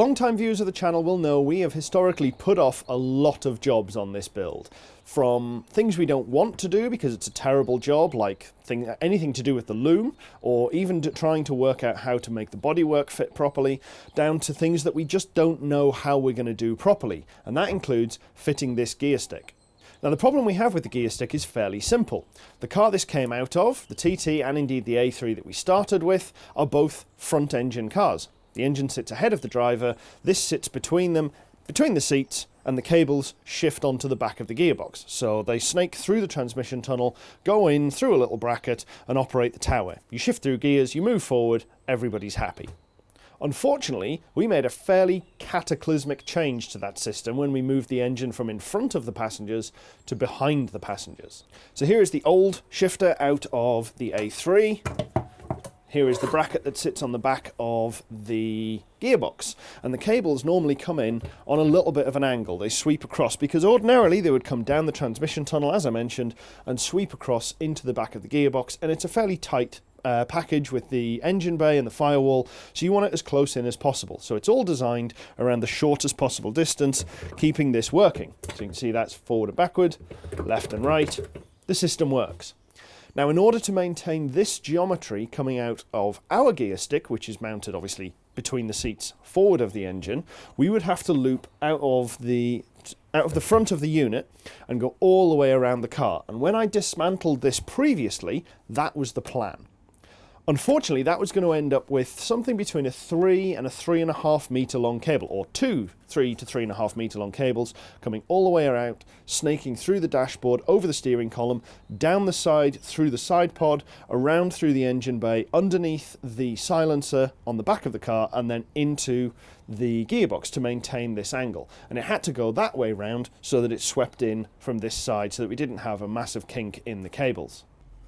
Long-time viewers of the channel will know we have historically put off a lot of jobs on this build. From things we don't want to do because it's a terrible job, like thing, anything to do with the loom, or even trying to work out how to make the bodywork fit properly, down to things that we just don't know how we're going to do properly, and that includes fitting this gear stick. Now the problem we have with the gear stick is fairly simple. The car this came out of, the TT and indeed the A3 that we started with, are both front engine cars. The engine sits ahead of the driver, this sits between them, between the seats, and the cables shift onto the back of the gearbox. So they snake through the transmission tunnel, go in through a little bracket, and operate the tower. You shift through gears, you move forward, everybody's happy. Unfortunately, we made a fairly cataclysmic change to that system when we moved the engine from in front of the passengers to behind the passengers. So here is the old shifter out of the A3. Here is the bracket that sits on the back of the gearbox and the cables normally come in on a little bit of an angle. They sweep across because ordinarily they would come down the transmission tunnel as I mentioned and sweep across into the back of the gearbox and it's a fairly tight uh, package with the engine bay and the firewall so you want it as close in as possible. So it's all designed around the shortest possible distance keeping this working. So you can see that's forward and backward left and right. The system works now, in order to maintain this geometry coming out of our gear stick, which is mounted obviously between the seats forward of the engine, we would have to loop out of the out of the front of the unit and go all the way around the car. And when I dismantled this previously, that was the plan. Unfortunately, that was going to end up with something between a three and a three and a half meter long cable, or two three to three and a half meter long cables coming all the way around, snaking through the dashboard, over the steering column, down the side, through the side pod, around through the engine bay, underneath the silencer on the back of the car, and then into the gearbox to maintain this angle. And it had to go that way round so that it swept in from this side so that we didn't have a massive kink in the cables.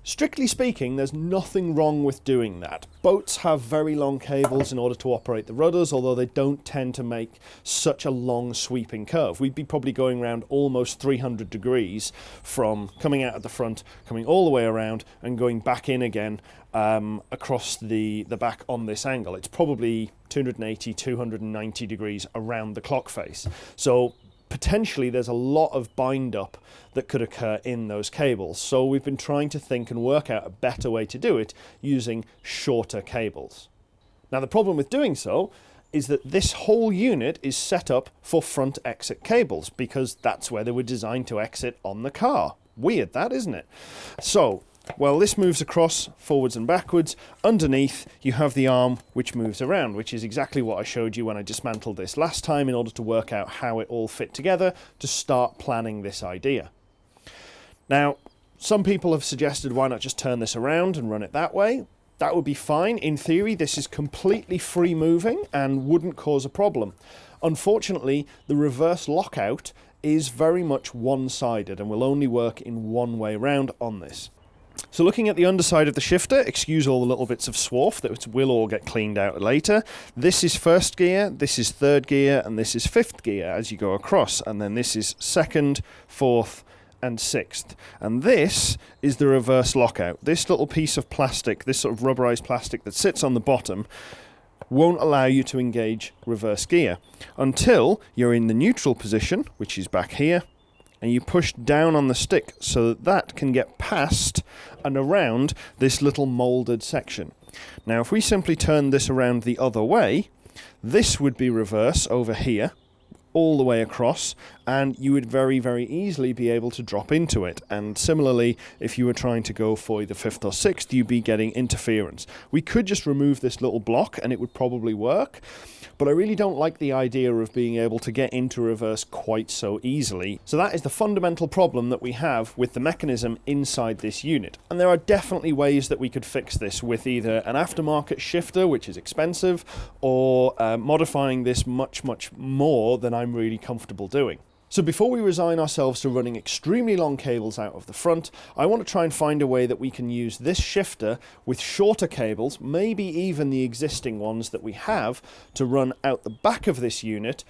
Strictly speaking, there's nothing wrong with doing that. Boats have very long cables in order to operate the rudders, although they don't tend to make such a long sweeping curve. We'd be probably going around almost 300 degrees from coming out at the front, coming all the way around and going back in again um, across the, the back on this angle. It's probably 280, 290 degrees around the clock face. So potentially there's a lot of bind up that could occur in those cables. So we've been trying to think and work out a better way to do it using shorter cables. Now the problem with doing so is that this whole unit is set up for front exit cables because that's where they were designed to exit on the car. Weird that, isn't it? So well, this moves across forwards and backwards. Underneath, you have the arm which moves around, which is exactly what I showed you when I dismantled this last time in order to work out how it all fit together to start planning this idea. Now, some people have suggested why not just turn this around and run it that way. That would be fine. In theory, this is completely free moving and wouldn't cause a problem. Unfortunately, the reverse lockout is very much one-sided and will only work in one way round on this. So looking at the underside of the shifter, excuse all the little bits of swarf that will all get cleaned out later. This is first gear, this is third gear, and this is fifth gear as you go across. And then this is second, fourth, and sixth. And this is the reverse lockout. This little piece of plastic, this sort of rubberized plastic that sits on the bottom, won't allow you to engage reverse gear until you're in the neutral position, which is back here, and you push down on the stick so that that can get past and around this little molded section. Now if we simply turn this around the other way, this would be reverse over here, all the way across and you would very very easily be able to drop into it and similarly if you were trying to go for the fifth or sixth you'd be getting interference we could just remove this little block and it would probably work but I really don't like the idea of being able to get into reverse quite so easily. So that is the fundamental problem that we have with the mechanism inside this unit. And there are definitely ways that we could fix this with either an aftermarket shifter, which is expensive, or uh, modifying this much, much more than I'm really comfortable doing. So before we resign ourselves to running extremely long cables out of the front, I want to try and find a way that we can use this shifter with shorter cables, maybe even the existing ones that we have, to run out the back of this unit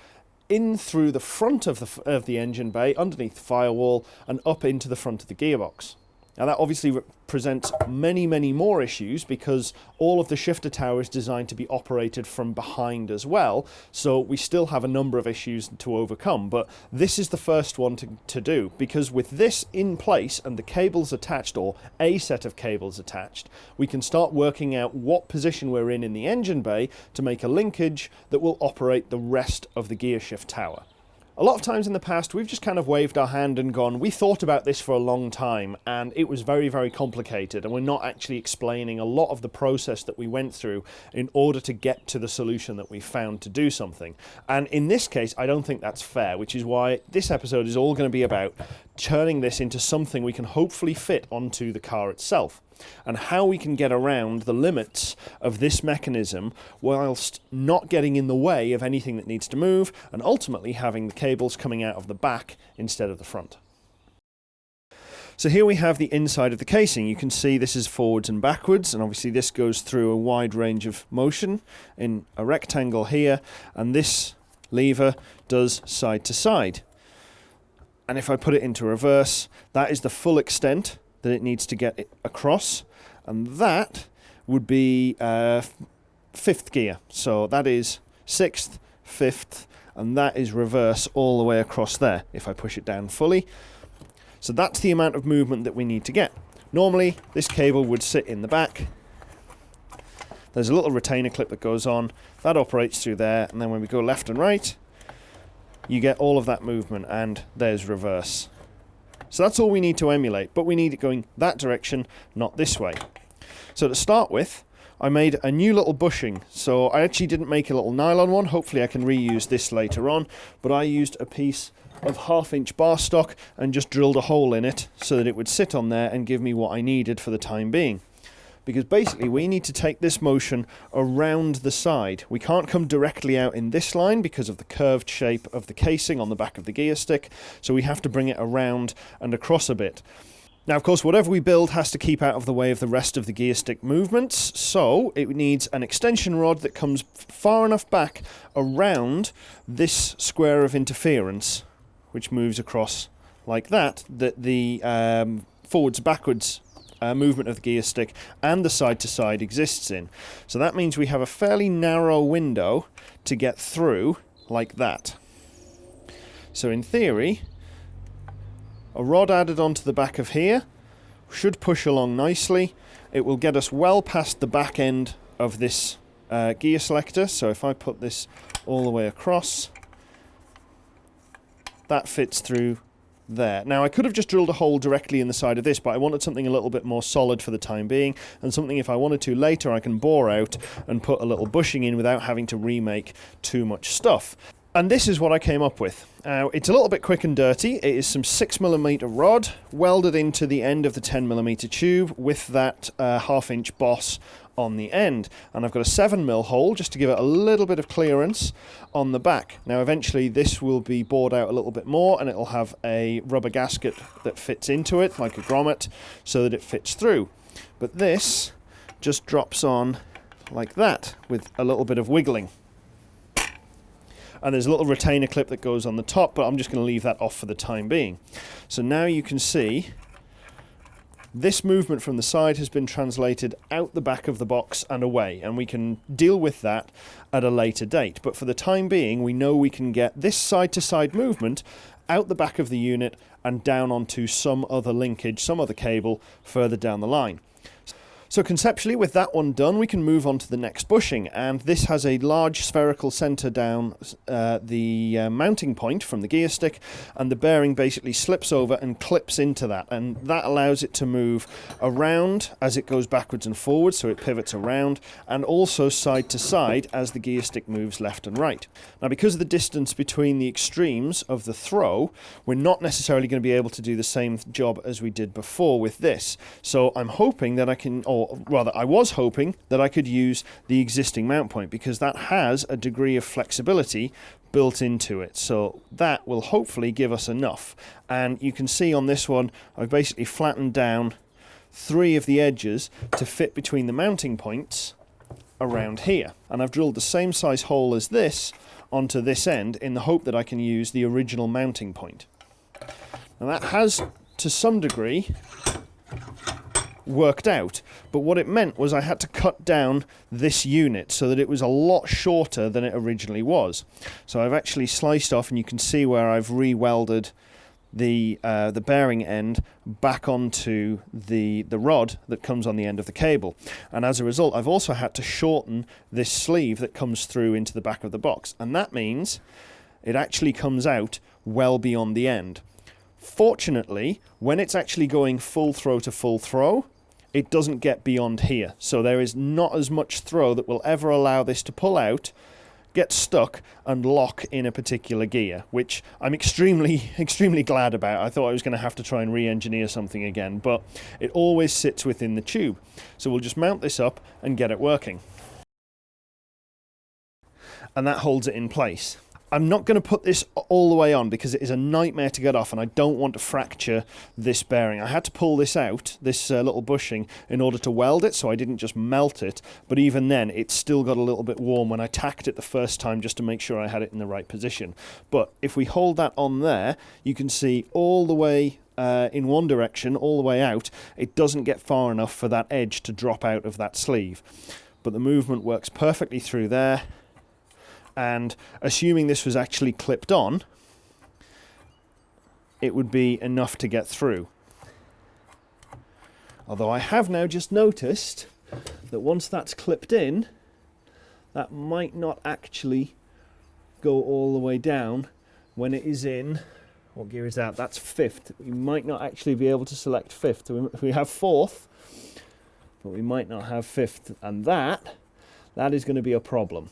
in through the front of the, of the engine bay, underneath the firewall, and up into the front of the gearbox. Now that obviously presents many, many more issues because all of the shifter tower is designed to be operated from behind as well. So we still have a number of issues to overcome, but this is the first one to, to do because with this in place and the cables attached or a set of cables attached, we can start working out what position we're in in the engine bay to make a linkage that will operate the rest of the gearshift tower. A lot of times in the past, we've just kind of waved our hand and gone, we thought about this for a long time, and it was very, very complicated, and we're not actually explaining a lot of the process that we went through in order to get to the solution that we found to do something. And in this case, I don't think that's fair, which is why this episode is all going to be about turning this into something we can hopefully fit onto the car itself and how we can get around the limits of this mechanism whilst not getting in the way of anything that needs to move and ultimately having the cables coming out of the back instead of the front. So here we have the inside of the casing. You can see this is forwards and backwards, and obviously this goes through a wide range of motion in a rectangle here, and this lever does side to side. And if I put it into reverse, that is the full extent that it needs to get across, and that would be uh, fifth gear. So that is sixth, fifth, and that is reverse all the way across there if I push it down fully. So that's the amount of movement that we need to get. Normally, this cable would sit in the back. There's a little retainer clip that goes on. That operates through there, and then when we go left and right, you get all of that movement, and there's reverse. So that's all we need to emulate, but we need it going that direction, not this way. So to start with, I made a new little bushing. So I actually didn't make a little nylon one. Hopefully I can reuse this later on. But I used a piece of half inch bar stock and just drilled a hole in it so that it would sit on there and give me what I needed for the time being because basically we need to take this motion around the side. We can't come directly out in this line because of the curved shape of the casing on the back of the gear stick, so we have to bring it around and across a bit. Now, of course, whatever we build has to keep out of the way of the rest of the gear stick movements, so it needs an extension rod that comes far enough back around this square of interference, which moves across like that, that the um, forwards backwards uh, movement of the gear stick and the side to side exists in. So that means we have a fairly narrow window to get through like that. So in theory, a rod added onto the back of here should push along nicely. It will get us well past the back end of this uh, gear selector. So if I put this all the way across, that fits through there. Now I could have just drilled a hole directly in the side of this, but I wanted something a little bit more solid for the time being, and something if I wanted to later I can bore out and put a little bushing in without having to remake too much stuff. And this is what I came up with. Now, it's a little bit quick and dirty. It is some 6mm rod welded into the end of the 10mm tube with that uh, half inch boss on the end. And I've got a 7mm hole just to give it a little bit of clearance on the back. Now, eventually this will be bored out a little bit more and it'll have a rubber gasket that fits into it, like a grommet, so that it fits through. But this just drops on like that with a little bit of wiggling and there's a little retainer clip that goes on the top, but I'm just going to leave that off for the time being. So now you can see this movement from the side has been translated out the back of the box and away, and we can deal with that at a later date. But for the time being, we know we can get this side-to-side -side movement out the back of the unit and down onto some other linkage, some other cable further down the line. So conceptually, with that one done, we can move on to the next bushing, and this has a large spherical centre down uh, the uh, mounting point from the gear stick, and the bearing basically slips over and clips into that, and that allows it to move around as it goes backwards and forwards, so it pivots around, and also side to side as the gear stick moves left and right. Now, because of the distance between the extremes of the throw, we're not necessarily going to be able to do the same job as we did before with this, so I'm hoping that I can, or or rather I was hoping that I could use the existing mount point because that has a degree of flexibility built into it. So that will hopefully give us enough. And you can see on this one I've basically flattened down three of the edges to fit between the mounting points around here. And I've drilled the same size hole as this onto this end in the hope that I can use the original mounting point. Now that has to some degree worked out, but what it meant was I had to cut down this unit so that it was a lot shorter than it originally was. So I've actually sliced off and you can see where I've re-welded the uh, the bearing end back onto the the rod that comes on the end of the cable. And as a result I've also had to shorten this sleeve that comes through into the back of the box. And that means it actually comes out well beyond the end. Fortunately, when it's actually going full throw to full throw, it doesn't get beyond here. So there is not as much throw that will ever allow this to pull out, get stuck, and lock in a particular gear, which I'm extremely, extremely glad about. I thought I was going to have to try and re-engineer something again, but it always sits within the tube. So we'll just mount this up and get it working. And that holds it in place. I'm not going to put this all the way on because it is a nightmare to get off and I don't want to fracture this bearing. I had to pull this out, this uh, little bushing, in order to weld it so I didn't just melt it. But even then, it still got a little bit warm when I tacked it the first time just to make sure I had it in the right position. But if we hold that on there, you can see all the way uh, in one direction, all the way out, it doesn't get far enough for that edge to drop out of that sleeve. But the movement works perfectly through there and assuming this was actually clipped on, it would be enough to get through. Although I have now just noticed that once that's clipped in, that might not actually go all the way down when it is in what gear is that? That's fifth. We might not actually be able to select fifth. We have fourth, but we might not have fifth. And that, that is going to be a problem.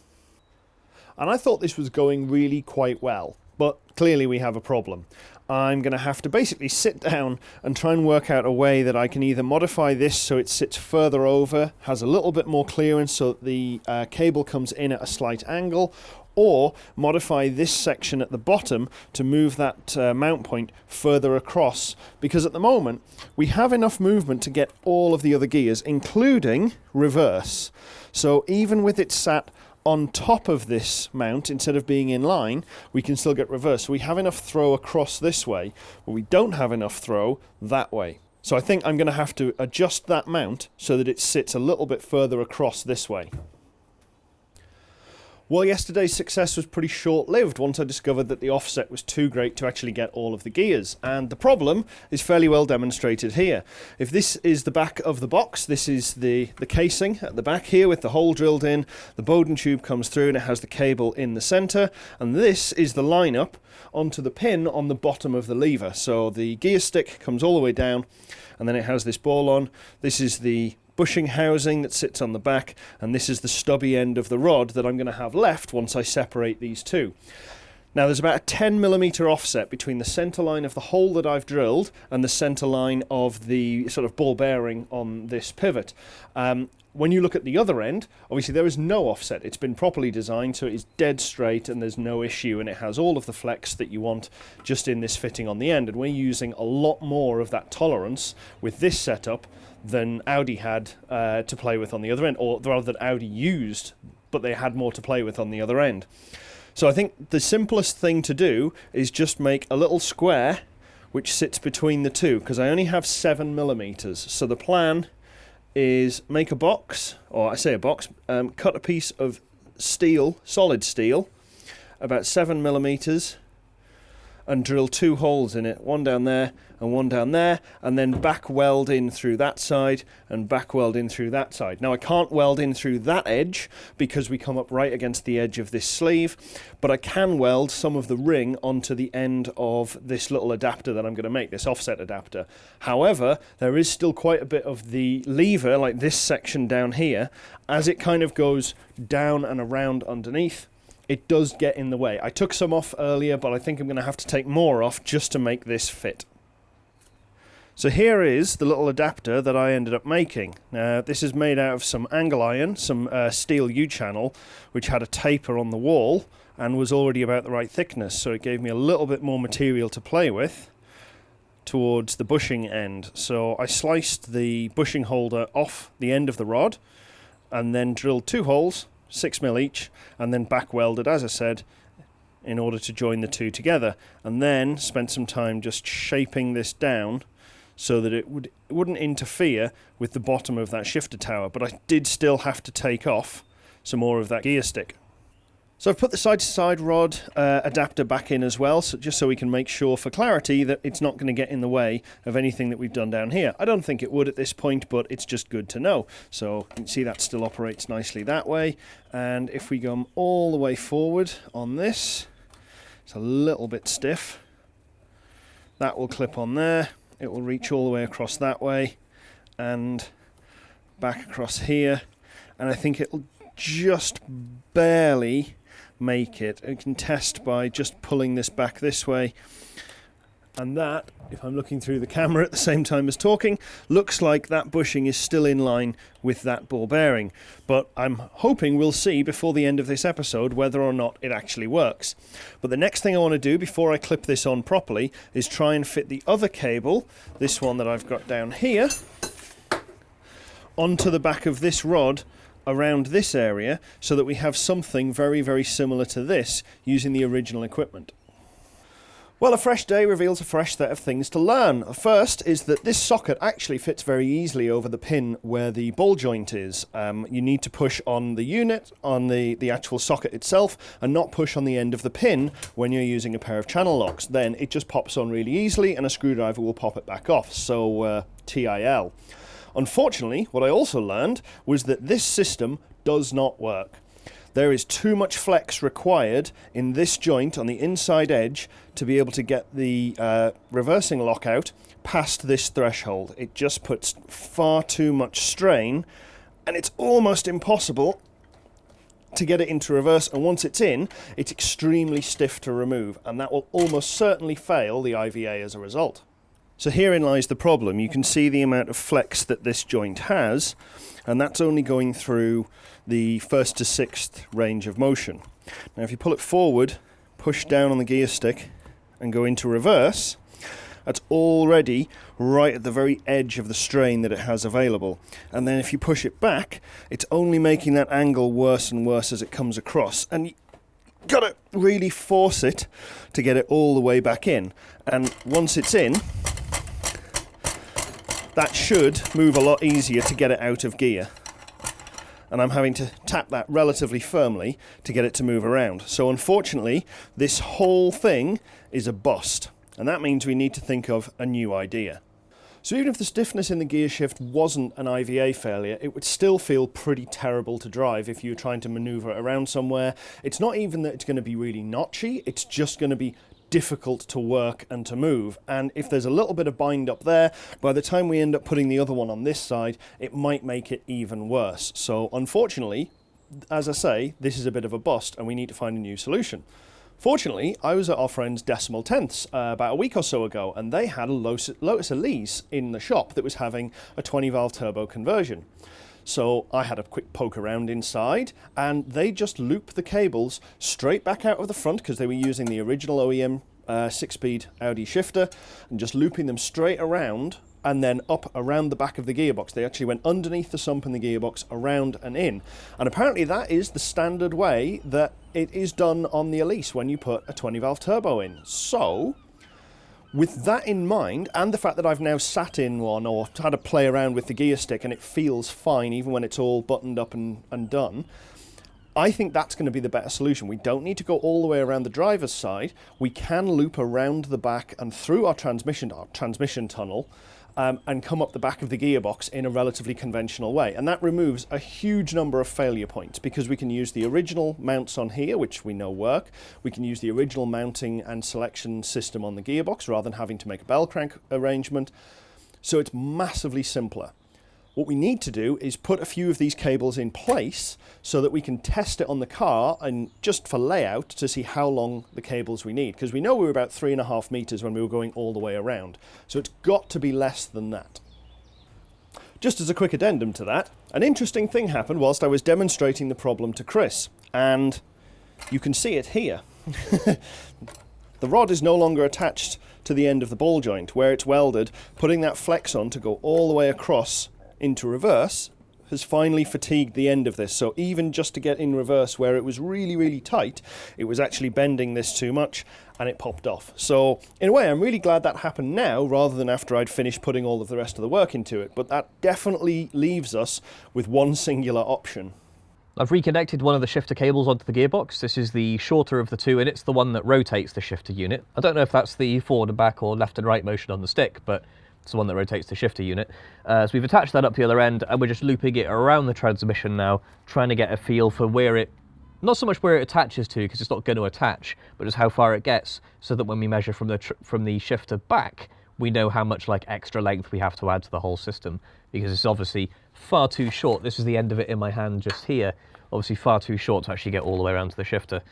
And I thought this was going really quite well, but clearly we have a problem. I'm going to have to basically sit down and try and work out a way that I can either modify this so it sits further over, has a little bit more clearance so that the uh, cable comes in at a slight angle, or modify this section at the bottom to move that uh, mount point further across because at the moment we have enough movement to get all of the other gears including reverse so even with it sat on top of this mount, instead of being in line, we can still get reverse. So we have enough throw across this way, but we don't have enough throw that way. So I think I'm going to have to adjust that mount so that it sits a little bit further across this way. Well, yesterday's success was pretty short-lived once I discovered that the offset was too great to actually get all of the gears. And the problem is fairly well demonstrated here. If this is the back of the box, this is the, the casing at the back here with the hole drilled in. The Bowden tube comes through and it has the cable in the center. And this is the lineup onto the pin on the bottom of the lever. So the gear stick comes all the way down and then it has this ball on. This is the bushing housing that sits on the back and this is the stubby end of the rod that I'm going to have left once I separate these two. Now there's about a 10 millimeter offset between the center line of the hole that I've drilled and the center line of the sort of ball bearing on this pivot. Um, when you look at the other end, obviously there is no offset. It's been properly designed so it is dead straight and there's no issue and it has all of the flex that you want just in this fitting on the end. And we're using a lot more of that tolerance with this setup than Audi had uh, to play with on the other end, or rather that Audi used, but they had more to play with on the other end. So I think the simplest thing to do is just make a little square which sits between the two, because I only have seven millimeters. So the plan is make a box, or I say a box, um, cut a piece of steel, solid steel, about seven millimeters, and drill two holes in it, one down there and one down there, and then back weld in through that side and back weld in through that side. Now I can't weld in through that edge because we come up right against the edge of this sleeve, but I can weld some of the ring onto the end of this little adapter that I'm going to make, this offset adapter. However, there is still quite a bit of the lever, like this section down here, as it kind of goes down and around underneath it does get in the way. I took some off earlier, but I think I'm going to have to take more off just to make this fit. So here is the little adapter that I ended up making. Now this is made out of some angle iron, some uh, steel U-channel, which had a taper on the wall and was already about the right thickness, so it gave me a little bit more material to play with towards the bushing end. So I sliced the bushing holder off the end of the rod and then drilled two holes 6 mil each and then back welded as I said in order to join the two together and then spent some time just shaping this down so that it, would, it wouldn't interfere with the bottom of that shifter tower, but I did still have to take off some more of that gear stick. So I've put the side-to-side rod uh, adapter back in as well, so just so we can make sure for clarity that it's not going to get in the way of anything that we've done down here. I don't think it would at this point, but it's just good to know. So you can see that still operates nicely that way. And if we go all the way forward on this, it's a little bit stiff. That will clip on there. It will reach all the way across that way and back across here. And I think it'll just barely make it. You can test by just pulling this back this way. And that, if I'm looking through the camera at the same time as talking, looks like that bushing is still in line with that ball bearing. But I'm hoping we'll see before the end of this episode whether or not it actually works. But the next thing I want to do before I clip this on properly is try and fit the other cable, this one that I've got down here, onto the back of this rod around this area so that we have something very, very similar to this using the original equipment. Well, a fresh day reveals a fresh set of things to learn. First is that this socket actually fits very easily over the pin where the ball joint is. Um, you need to push on the unit, on the, the actual socket itself, and not push on the end of the pin when you're using a pair of channel locks. Then it just pops on really easily and a screwdriver will pop it back off. So, uh, TIL. Unfortunately, what I also learned was that this system does not work. There is too much flex required in this joint on the inside edge to be able to get the uh, reversing lockout past this threshold. It just puts far too much strain and it's almost impossible to get it into reverse and once it's in it's extremely stiff to remove and that will almost certainly fail the IVA as a result. So herein lies the problem. You can see the amount of flex that this joint has, and that's only going through the first to sixth range of motion. Now if you pull it forward, push down on the gear stick, and go into reverse, that's already right at the very edge of the strain that it has available. And then if you push it back, it's only making that angle worse and worse as it comes across. And you've gotta really force it to get it all the way back in. And once it's in, that should move a lot easier to get it out of gear. And I'm having to tap that relatively firmly to get it to move around. So unfortunately, this whole thing is a bust. And that means we need to think of a new idea. So even if the stiffness in the gear shift wasn't an IVA failure, it would still feel pretty terrible to drive if you're trying to maneuver around somewhere. It's not even that it's going to be really notchy, it's just going to be difficult to work and to move. And if there's a little bit of bind up there, by the time we end up putting the other one on this side, it might make it even worse. So unfortunately, as I say, this is a bit of a bust and we need to find a new solution. Fortunately, I was at our friend's Decimal Tenths uh, about a week or so ago, and they had a Lotus, Lotus Elise in the shop that was having a 20 valve turbo conversion. So I had a quick poke around inside and they just loop the cables straight back out of the front because they were using the original OEM uh, six-speed Audi shifter and just looping them straight around and then up around the back of the gearbox. They actually went underneath the sump in the gearbox, around and in. And apparently that is the standard way that it is done on the Elise when you put a 20 valve turbo in. So with that in mind, and the fact that I've now sat in one or had a play around with the gear stick and it feels fine even when it's all buttoned up and, and done, I think that's going to be the better solution. We don't need to go all the way around the driver's side. We can loop around the back and through our transmission, our transmission tunnel um, and come up the back of the gearbox in a relatively conventional way. And that removes a huge number of failure points because we can use the original mounts on here, which we know work. We can use the original mounting and selection system on the gearbox rather than having to make a bell crank arrangement. So it's massively simpler. What we need to do is put a few of these cables in place so that we can test it on the car and just for layout to see how long the cables we need. Because we know we were about three and a half meters when we were going all the way around. So it's got to be less than that. Just as a quick addendum to that, an interesting thing happened whilst I was demonstrating the problem to Chris. And you can see it here. the rod is no longer attached to the end of the ball joint where it's welded, putting that flex on to go all the way across into reverse has finally fatigued the end of this. So even just to get in reverse where it was really, really tight, it was actually bending this too much and it popped off. So in a way, I'm really glad that happened now rather than after I'd finished putting all of the rest of the work into it. But that definitely leaves us with one singular option. I've reconnected one of the shifter cables onto the gearbox. This is the shorter of the two, and it's the one that rotates the shifter unit. I don't know if that's the forward and back or left and right motion on the stick, but it's the one that rotates the shifter unit. Uh, so we've attached that up the other end, and we're just looping it around the transmission now, trying to get a feel for where it, not so much where it attaches to, because it's not going to attach, but just how far it gets, so that when we measure from the, from the shifter back, we know how much like extra length we have to add to the whole system, because it's obviously far too short. This is the end of it in my hand just here, obviously far too short to actually get all the way around to the shifter.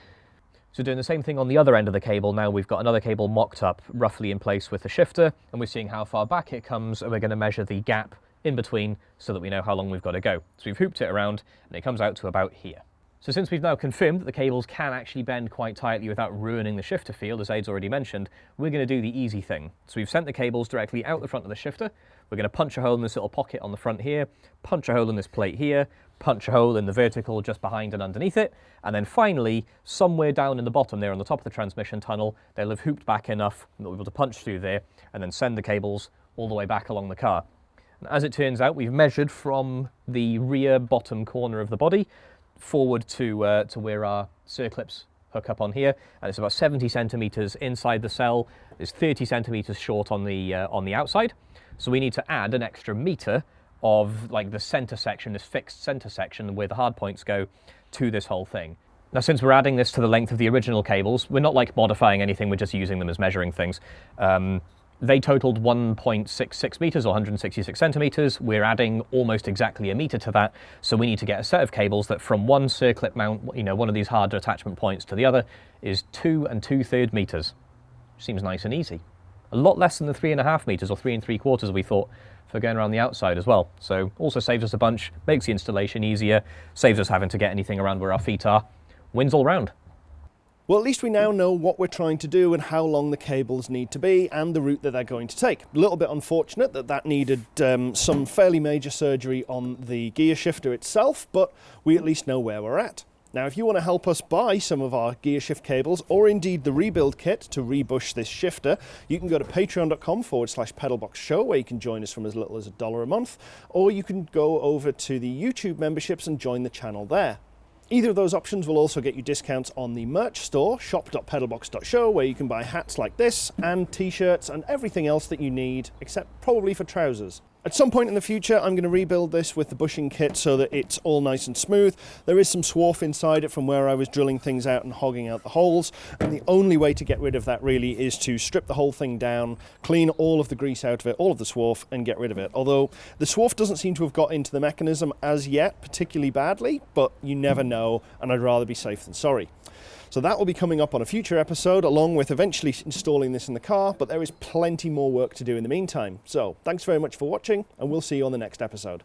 So doing the same thing on the other end of the cable, now we've got another cable mocked up roughly in place with the shifter, and we're seeing how far back it comes, and we're going to measure the gap in between so that we know how long we've got to go. So we've hooped it around, and it comes out to about here. So since we've now confirmed that the cables can actually bend quite tightly without ruining the shifter field, as Aid's already mentioned, we're going to do the easy thing. So we've sent the cables directly out the front of the shifter. We're going to punch a hole in this little pocket on the front here, punch a hole in this plate here, punch a hole in the vertical just behind and underneath it, and then finally, somewhere down in the bottom there on the top of the transmission tunnel, they'll have hooped back enough that we'll be able to punch through there and then send the cables all the way back along the car. And as it turns out, we've measured from the rear bottom corner of the body forward to, uh, to where our circlips hook up on here, and it's about 70 centimeters inside the cell. It's 30 centimeters short on the, uh, on the outside. So we need to add an extra meter of like the center section, this fixed center section where the hard points go to this whole thing. Now, since we're adding this to the length of the original cables, we're not like modifying anything, we're just using them as measuring things. Um, they totaled 1.66 meters or 166 centimeters. We're adding almost exactly a meter to that. So we need to get a set of cables that from one circlip mount, you know, one of these hard attachment points to the other is two and two third meters. Seems nice and easy. A lot less than the three and a half meters or three and three quarters we thought for going around the outside as well. So also saves us a bunch, makes the installation easier, saves us having to get anything around where our feet are. Wins all round. Well, at least we now know what we're trying to do and how long the cables need to be and the route that they're going to take. A little bit unfortunate that that needed um, some fairly major surgery on the gear shifter itself, but we at least know where we're at. Now, if you want to help us buy some of our gear shift cables or indeed the rebuild kit to rebush this shifter, you can go to patreon.com forward slash pedalbox show where you can join us from as little as a dollar a month, or you can go over to the YouTube memberships and join the channel there. Either of those options will also get you discounts on the merch store, shop.pedalbox.show, where you can buy hats like this and t-shirts and everything else that you need, except probably for trousers. At some point in the future, I'm going to rebuild this with the bushing kit so that it's all nice and smooth. There is some swarf inside it from where I was drilling things out and hogging out the holes. And the only way to get rid of that really is to strip the whole thing down, clean all of the grease out of it, all of the swarf, and get rid of it. Although the swarf doesn't seem to have got into the mechanism as yet particularly badly, but you never know, and I'd rather be safe than sorry. So that will be coming up on a future episode, along with eventually installing this in the car, but there is plenty more work to do in the meantime. So thanks very much for watching, and we'll see you on the next episode.